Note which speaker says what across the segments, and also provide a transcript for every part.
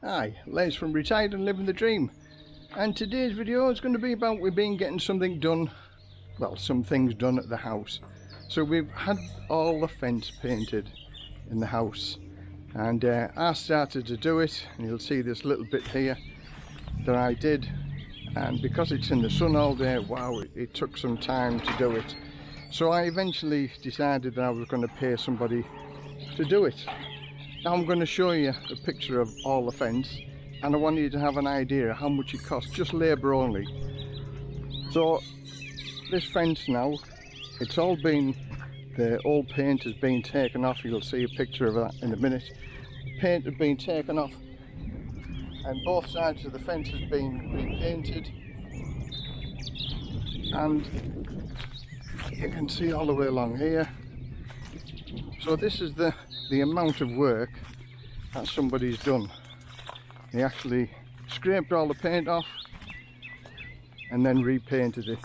Speaker 1: Hi, Les from Retired and Living the Dream. And today's video is going to be about we've been getting something done well some things done at the house. So we've had all the fence painted in the house and uh, I started to do it and you'll see this little bit here that I did. And because it's in the sun all day wow it, it took some time to do it. So I eventually decided that I was going to pay somebody to do it now I'm going to show you a picture of all the fence and I want you to have an idea how much it costs, just labour only. So this fence now, it's all been, the old paint has been taken off, you'll see a picture of that in a minute. Paint has been taken off and both sides of the fence has been repainted and you can see all the way along here. So this is the the amount of work that somebody's done. They actually scraped all the paint off and then repainted it.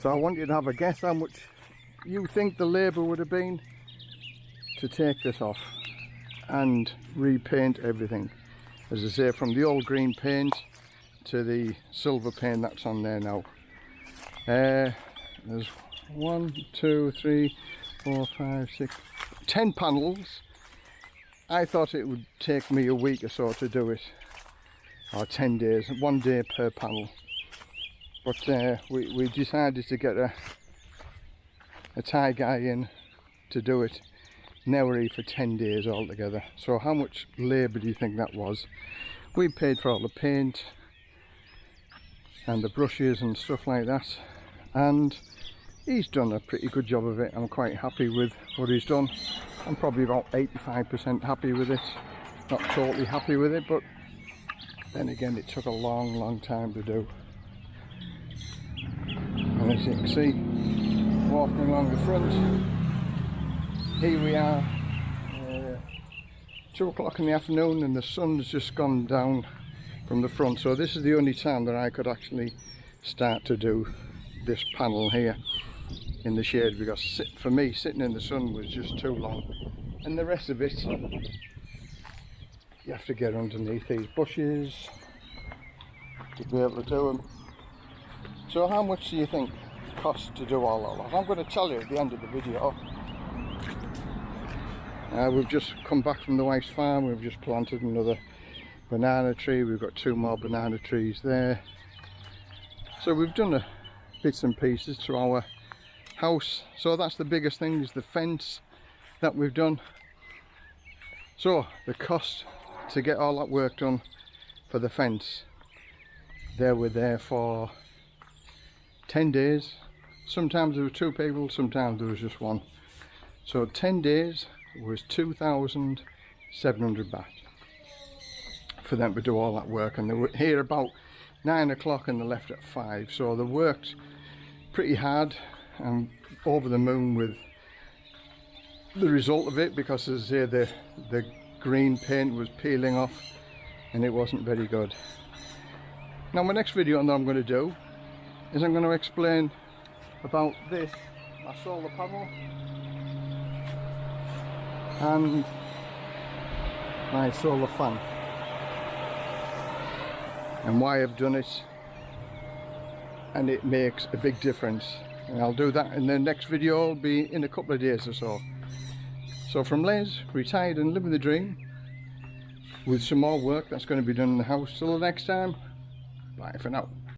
Speaker 1: So I want you to have a guess how much you think the labour would have been to take this off and repaint everything. As I say from the old green paint to the silver paint that's on there now. Uh, there's one two three four five six 10 panels I thought it would take me a week or so to do it. Or 10 days one day per panel but uh, we, we decided to get a a Thai guy in to do it. Nowry for 10 days altogether. So how much labour do you think that was? We paid for all the paint and the brushes and stuff like that. And he's done a pretty good job of it. I'm quite happy with what he's done. I'm probably about 85% happy with it. Not totally happy with it but then again it took a long long time to do. And as you can see walking along the front here we are uh, two o'clock in the afternoon and the sun's just gone down from the front. So this is the only time that I could actually start to do this panel here in the shade because sit, for me sitting in the sun was just too long. And the rest of it you have to get underneath these bushes to be able to do them so how much do you think it costs to do all that? I'm going to tell you at the end of the video. Uh, we've just come back from the wife's farm. We've just planted another banana tree. We've got two more banana trees there. So we've done a bits and pieces to our house. So that's the biggest thing is the fence that we've done. So the cost to get all that work done for the fence they were there for 10 days. Sometimes there were two people sometimes there was just one. So 10 days was 2,700 baht for them to do all that work. And they were here about nine o'clock and they left at five. So they worked pretty hard I'm over the moon with the result of it because as I say the the green paint was peeling off and it wasn't very good. Now my next video that I'm going to do is I'm going to explain about this. My solar panel and my solar fan. And why I've done it and it makes a big difference and I'll do that in the next video will be in a couple of days or so. So from Les retired and living the dream with some more work that's going to be done in the house till the next time. Bye for now